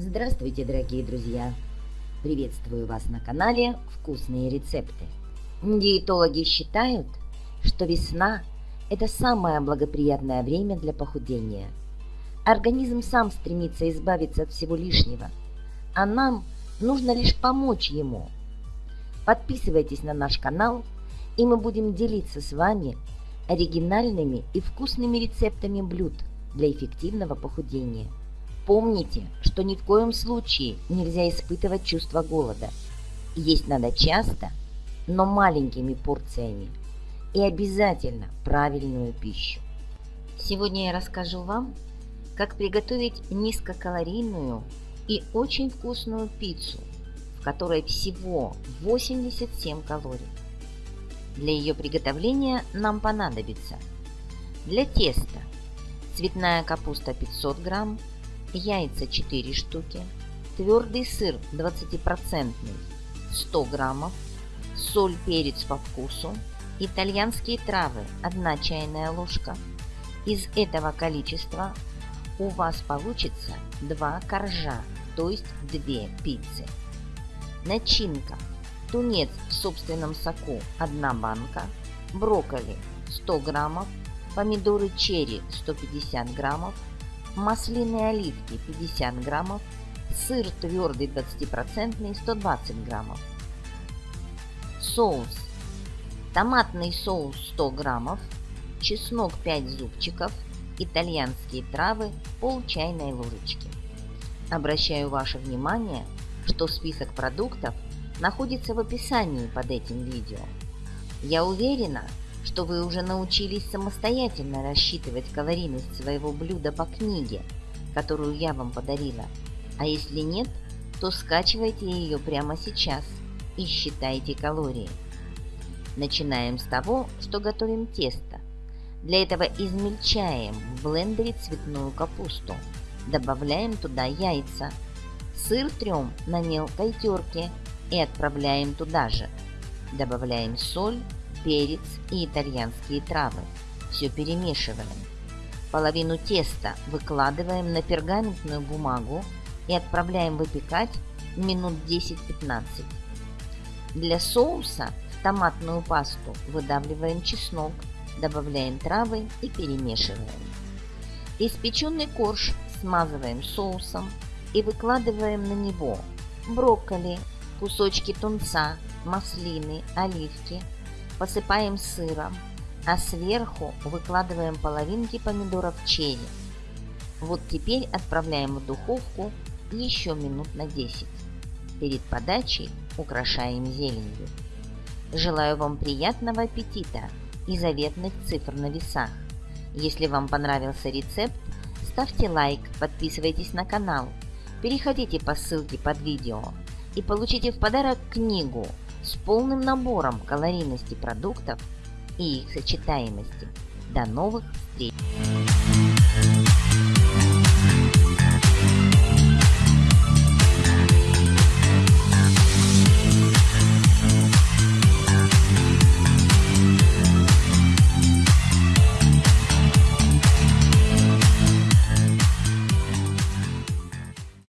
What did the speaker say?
Здравствуйте, дорогие друзья! Приветствую вас на канале «Вкусные рецепты». Диетологи считают, что весна – это самое благоприятное время для похудения. Организм сам стремится избавиться от всего лишнего, а нам нужно лишь помочь ему. Подписывайтесь на наш канал, и мы будем делиться с вами оригинальными и вкусными рецептами блюд для эффективного похудения. Помните, что ни в коем случае нельзя испытывать чувство голода. Есть надо часто, но маленькими порциями. И обязательно правильную пищу. Сегодня я расскажу вам, как приготовить низкокалорийную и очень вкусную пиццу, в которой всего 87 калорий. Для ее приготовления нам понадобится для теста цветная капуста 500 грамм, яйца 4 штуки, твердый сыр 20% 100 граммов, соль, перец по вкусу, итальянские травы 1 чайная ложка. Из этого количества у вас получится 2 коржа, то есть 2 пиццы. Начинка. Тунец в собственном соку 1 банка, брокколи 100 граммов, помидоры черри 150 граммов, маслины оливки 50 граммов, сыр твердый 20% 120 граммов. Соус. Томатный соус 100 граммов, чеснок 5 зубчиков, итальянские травы пол чайной ложечки. Обращаю ваше внимание, что список продуктов находится в описании под этим видео. Я уверена, что вы уже научились самостоятельно рассчитывать калорийность своего блюда по книге, которую я вам подарила. А если нет, то скачивайте ее прямо сейчас и считайте калории. Начинаем с того, что готовим тесто. Для этого измельчаем в блендере цветную капусту. Добавляем туда яйца. Сыр трем на мелкой терке и отправляем туда же. Добавляем соль, перец и итальянские травы. Все перемешиваем. Половину теста выкладываем на пергаментную бумагу и отправляем выпекать минут 10-15. Для соуса в томатную пасту выдавливаем чеснок, добавляем травы и перемешиваем. Испеченный корж смазываем соусом и выкладываем на него брокколи, кусочки тунца, маслины, оливки, посыпаем сыром, а сверху выкладываем половинки помидоров черри. Вот теперь отправляем в духовку еще минут на 10. Перед подачей украшаем зеленью. Желаю вам приятного аппетита и заветных цифр на весах. Если вам понравился рецепт, ставьте лайк, подписывайтесь на канал, переходите по ссылке под видео и получите в подарок книгу с полным набором калорийности продуктов и их сочетаемости. До новых встреч!